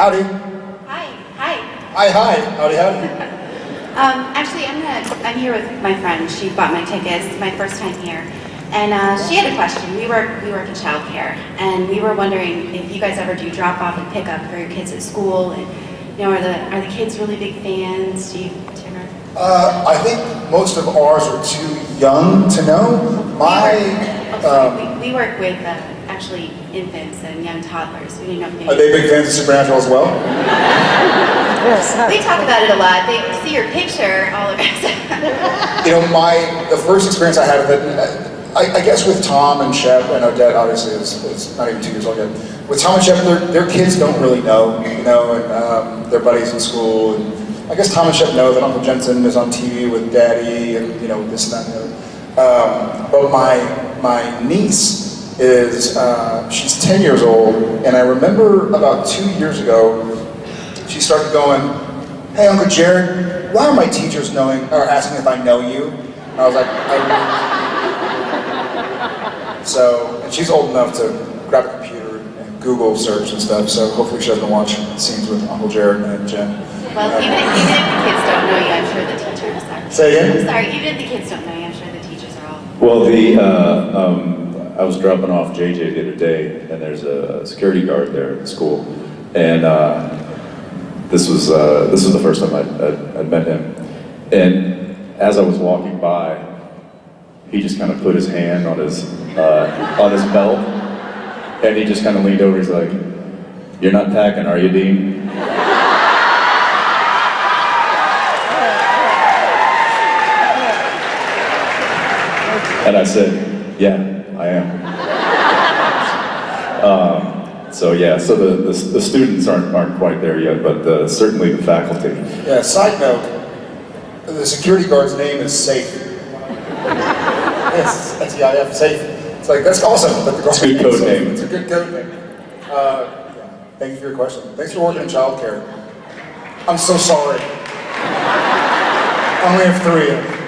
Howdy. Hi, hi. Hi, hi. Howdy, howdy. Um, actually, I'm gonna, I'm here with my friend. She bought my tickets, It's my first time here. And uh, she had a question. We work, we work in childcare, and we were wondering if you guys ever do drop off and pick up for your kids at school, and you know, are the are the kids really big fans? Do you, do you? Uh, I think most of ours are too young to know. My, we work, oh, um, we, we work with uh, actually infants and young toddlers. We didn't know are they big fans of Supernatural as well? We talk about it a lot. They see your picture all over. You know, my, the first experience I had with it, I, I guess with Tom and Shep, and Odette obviously is, is not even two years old yet. With Tom and Shep, their, their kids don't really know, you know, and um, their buddies in school. And I guess Tom and Shep know that Uncle Jensen is on TV with Daddy and, you know, this and that and the other. Um, but my, my niece is, uh, she's 10 years old, and I remember about two years ago, she started going, hey, Uncle Jared, why are my teachers knowing, or asking if I know you? And I was like, I So, and she's old enough to grab a computer and Google search and stuff, so hopefully she doesn't watch scenes with Uncle Jared and Jen. well, even, even if the kids don't know you, I'm sure the teachers are. Say again? Sorry, even if the kids don't know you, I'm sure the teachers are all. Well, the, uh, um, I was dropping off JJ the other day, and there's a security guard there at the school, and uh, this was uh, this was the first time I'd, I'd, met him, and as I was walking by, he just kind of put his hand on his uh, on his belt, and he just kind of leaned over. He's like, "You're not packing, are you, Dean?" And I said, yeah, I am. um, so yeah, so the, the, the students aren't, aren't quite there yet, but uh, certainly the faculty. Yeah, side note, the security guard's name is Safe. yes, S-E-I-F, Safe. It's like, that's awesome. that the guard's It's a good name code name. It's a good code name. Uh, yeah. Thank you for your question. Thanks for working in childcare. I'm so sorry. I only have three.